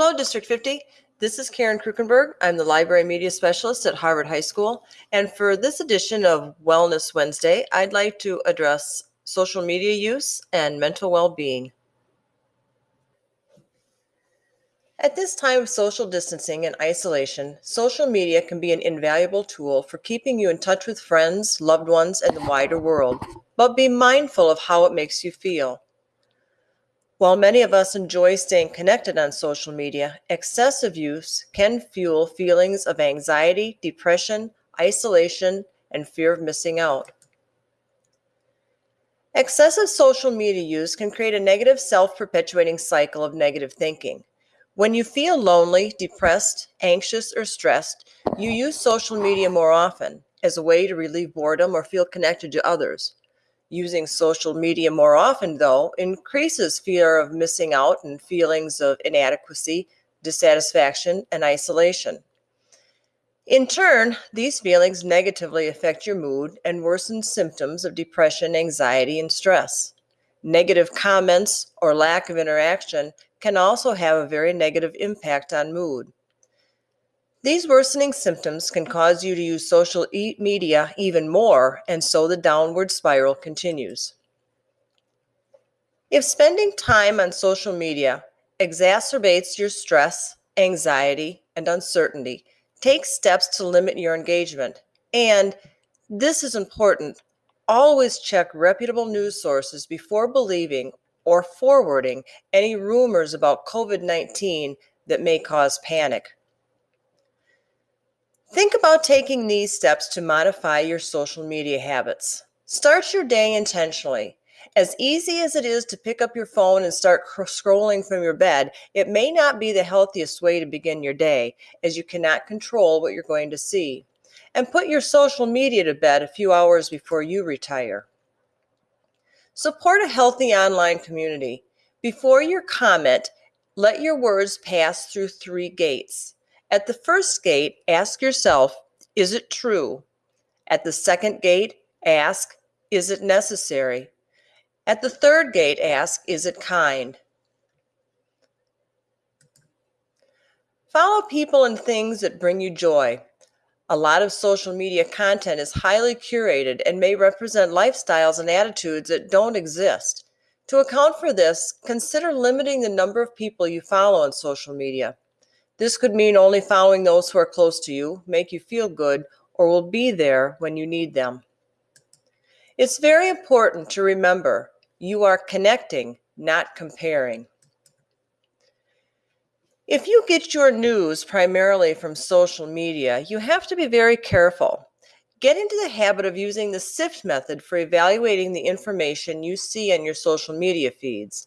Hello, District 50. This is Karen Krukenberg. I'm the Library Media Specialist at Harvard High School. And for this edition of Wellness Wednesday, I'd like to address social media use and mental well being. At this time of social distancing and isolation, social media can be an invaluable tool for keeping you in touch with friends, loved ones, and the wider world. But be mindful of how it makes you feel. While many of us enjoy staying connected on social media, excessive use can fuel feelings of anxiety, depression, isolation, and fear of missing out. Excessive social media use can create a negative self perpetuating cycle of negative thinking. When you feel lonely, depressed, anxious, or stressed, you use social media more often as a way to relieve boredom or feel connected to others. Using social media more often, though, increases fear of missing out and feelings of inadequacy, dissatisfaction, and isolation. In turn, these feelings negatively affect your mood and worsen symptoms of depression, anxiety, and stress. Negative comments or lack of interaction can also have a very negative impact on mood. These worsening symptoms can cause you to use social e- media even more, and so the downward spiral continues. If spending time on social media exacerbates your stress, anxiety, and uncertainty, take steps to limit your engagement. And this is important always check reputable news sources before believing or forwarding any rumors about COVID 19 that may cause panic. Think about taking these steps to modify your social media habits. Start your day intentionally. As easy as it is to pick up your phone and start scrolling from your bed, it may not be the healthiest way to begin your day, as you cannot control what you're going to see. And put your social media to bed a few hours before you retire. Support a healthy online community. Before your comment, let your words pass through three gates. At the first gate, ask yourself, is it true? At the second gate, ask, is it necessary? At the third gate, ask, is it kind? Follow people and things that bring you joy. A lot of social media content is highly curated and may represent lifestyles and attitudes that don't exist. To account for this, consider limiting the number of people you follow on social media. This could mean only following those who are close to you, make you feel good, or will be there when you need them. It's very important to remember you are connecting, not comparing. If you get your news primarily from social media, you have to be very careful. Get into the habit of using the SIFT method for evaluating the information you see on your social media feeds.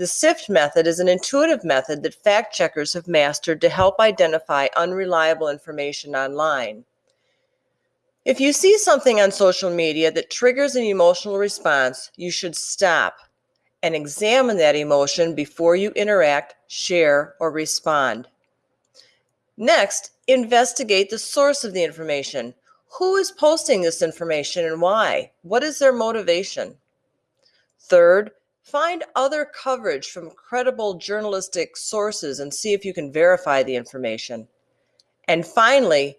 The SIFT method is an intuitive method that fact checkers have mastered to help identify unreliable information online. If you see something on social media that triggers an emotional response, you should stop and examine that emotion before you interact, share, or respond. Next, investigate the source of the information. Who is posting this information and why? What is their motivation? Third, Find other coverage from credible journalistic sources and see if you can verify the information. And finally,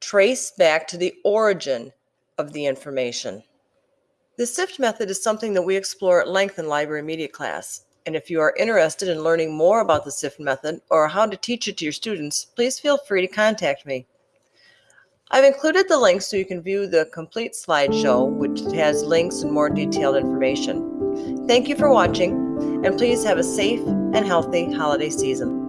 trace back to the origin of the information. The SIFT method is something that we explore at length in library media class. And if you are interested in learning more about the SIFT method or how to teach it to your students, please feel free to contact me. I've included the links so you can view the complete slideshow, which has links and more detailed information. Thank you for watching, and please have a safe and healthy holiday season.